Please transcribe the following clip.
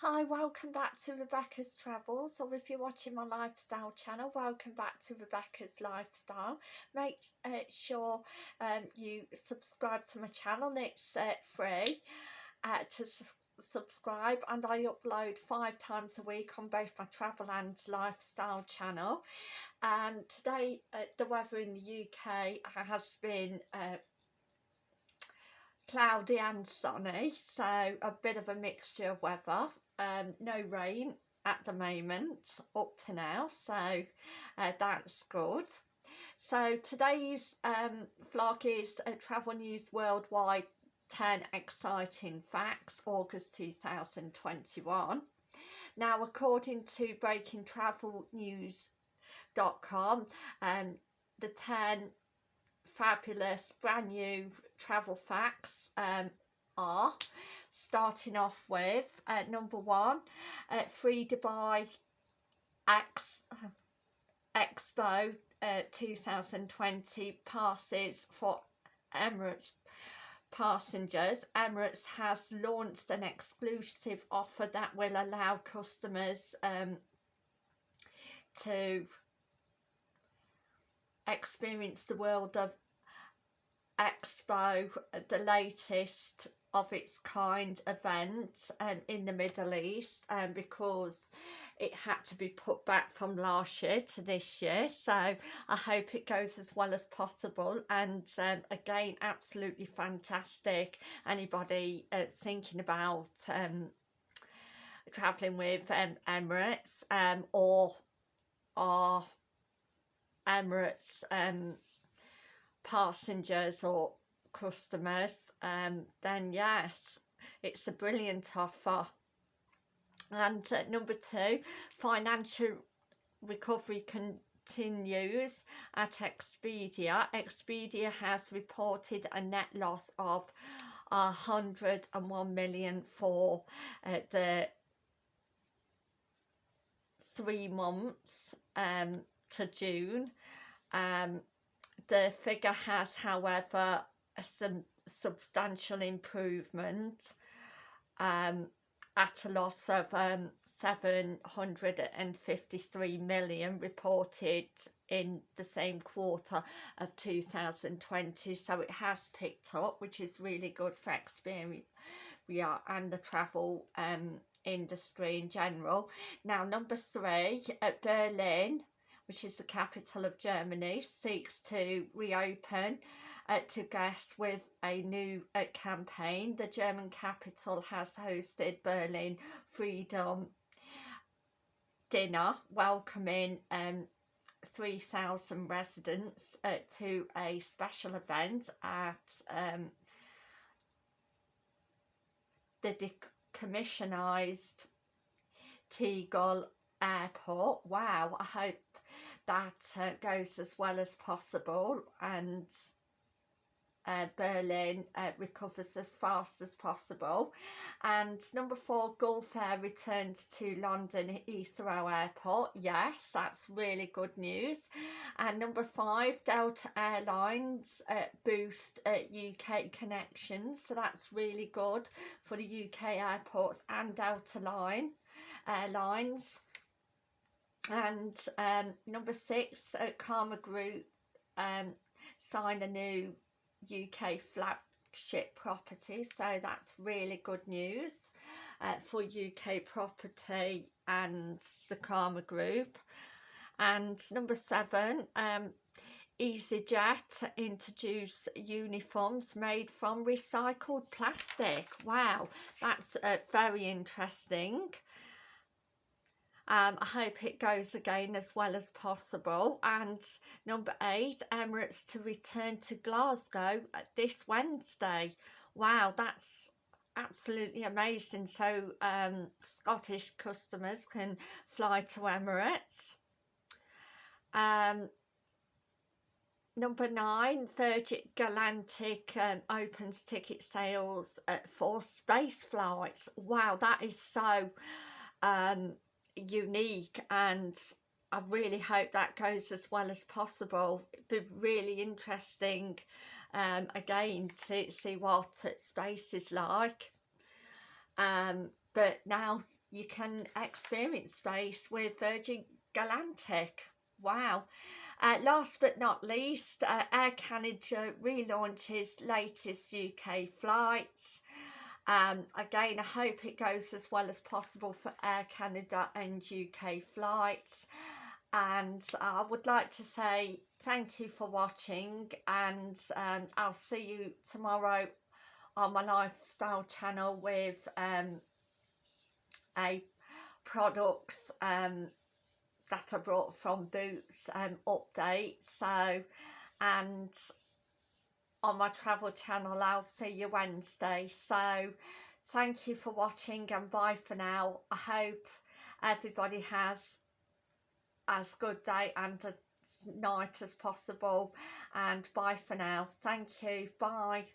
Hi, welcome back to Rebecca's Travels, or if you're watching my lifestyle channel, welcome back to Rebecca's Lifestyle. Make uh, sure um, you subscribe to my channel, it's uh, free uh, to su subscribe, and I upload five times a week on both my travel and lifestyle channel. And today, uh, the weather in the UK has been uh, cloudy and sunny so a bit of a mixture of weather. Um, no rain at the moment up to now so uh, that's good. So today's um, vlog is uh, travel news worldwide 10 exciting facts August 2021 now according to breakingtravelnews.com um, the 10 fabulous brand new travel facts um, are starting off with uh, number one uh, free Dubai X, Expo uh, 2020 passes for Emirates passengers. Emirates has launched an exclusive offer that will allow customers um, to experience the world of Expo, the latest of its kind event um, in the Middle East um, because it had to be put back from last year to this year. So I hope it goes as well as possible. And um, again absolutely fantastic. Anybody uh, thinking about um, travelling with um, Emirates um, or Emirates um, passengers or customers um, then yes it's a brilliant offer. And uh, number two financial recovery continues at Expedia. Expedia has reported a net loss of 101 million for uh, the three months um, to June. Um, the figure has, however, a some substantial improvement um, at a loss of um, 753 million reported in the same quarter of 2020 so it has picked up which is really good for experience we are and the travel um, industry in general. Now number three at Berlin which is the capital of Germany, seeks to reopen uh, to guests with a new uh, campaign. The German capital has hosted Berlin Freedom Dinner, welcoming um, 3,000 residents uh, to a special event at um, the decommissioned Tegel airport. Wow, I hope that uh, goes as well as possible and uh, Berlin uh, recovers as fast as possible. And number four Gulf Air returns to London Heathrow Airport. Yes that's really good news. And number five Delta Airlines uh, boost UK uh, connections. So that's really good for the UK airports and Delta Line Airlines and um, number six uh, Karma Group um, signed a new UK flagship property. So that's really good news uh, for UK property and the Karma Group. And number seven um, EasyJet introduce uniforms made from recycled plastic. Wow that's uh, very interesting um, I hope it goes again as well as possible. And number eight, Emirates to return to Glasgow this Wednesday. Wow, that's absolutely amazing. So um, Scottish customers can fly to Emirates. Um, Number nine, Virgin Galactic um, opens ticket sales uh, for space flights. Wow, that is so um, unique and I really hope that goes as well as possible. It'd be really interesting um, again to see what space is like. Um, but now you can experience space with Virgin Galactic. Wow. Uh, last but not least, uh, Air Canada relaunches latest UK flights. Um, again, I hope it goes as well as possible for Air Canada and UK flights. And I would like to say thank you for watching and um, I'll see you tomorrow on my lifestyle channel with um, a products um, that I brought from Boots um, update so and on my travel channel I'll see you Wednesday. So thank you for watching and bye for now. I hope everybody has as good day and a night as possible. And bye for now. Thank you. Bye